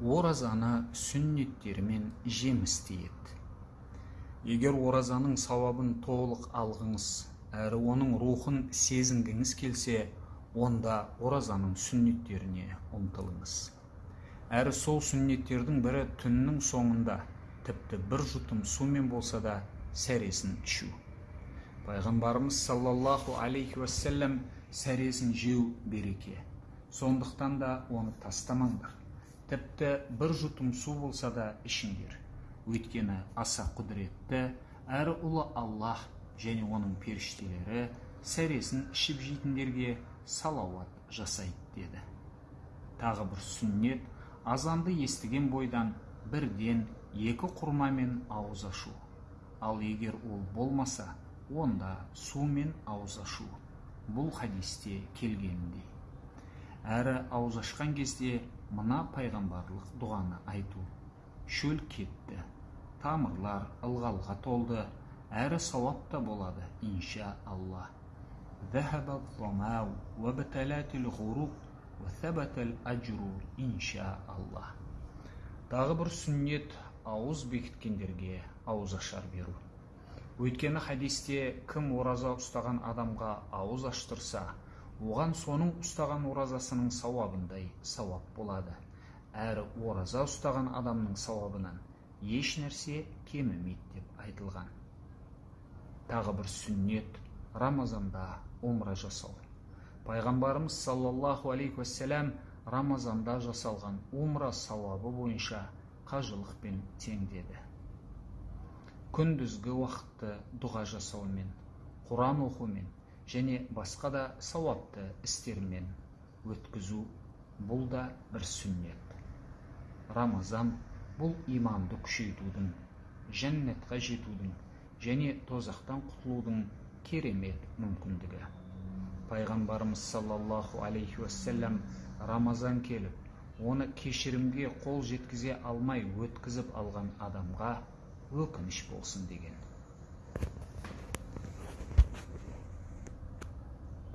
оразаны сүннеттерімен жемістейді егер оразаның сауабын толық алғыңыз әрі оның рухын сезінгіңіз келсе онда оразаның сүннеттеріне ұмтылыңыз. Әрі сол сүннеттердің бірі түннің соңында тіпті бір жұтым сумен болса да сәресін ішу. Пайғамбарымыз саллаллаху алейхи уассалам сәресін жеу береке. Сондықтан да оны тастамаңдар. Тіпті бір жұтым су болса да ішіңдер. Өйткені аса құдіретті әрі ұлы аллах және оның періштелері сәресін ішіп жейтіндерге салауат жасайды деді. Тағы бір сүннет азанды естіген бойдан бірден екі құрмамен ауыз ашу. Ал егер ол болмаса онда сумен ауыз ашу. Бұл хадисте келгеніндей әрі ауыз ашқан кезде мына пайғамбарлық дұғаны айту. Шөл кетті. Тамырлар ылғалға толды. Әрі сауап та болады инша алла. Тағы бір сүннет ауыз бекіткендерге ауыз ашар беру. Өйткені хадисте кім ораза ұстаған адамға ауыз аштырса оған соның ұстаған оразасының сауабындай сауап болады. Әрі ораза ұстаған адамның сауабынан еш нәрсе кемімейді деп айтылған. Тағы бір сүннет рамазанда умра жасау. Пайғамбарымыз саллаллаху алейхи уассалам рамазанда жасалған умра сауабы бойынша қажылықпен тең деді күндізгі уақытты дұға жасаумен құран оқумен және басқа да сауапты істермен өткізу бұл да бір сүннет. Рамазан бұл иманды күшейтудің жәннатқа жетудің және тозақтан құтылудың керемет мүмкіндігі. Пайғамбарымыз саллаллаху алейхи уассалам рамазан келіп оны кешірімге қол жеткізе алмай өткізіп алған адамға өкініш болсын деген.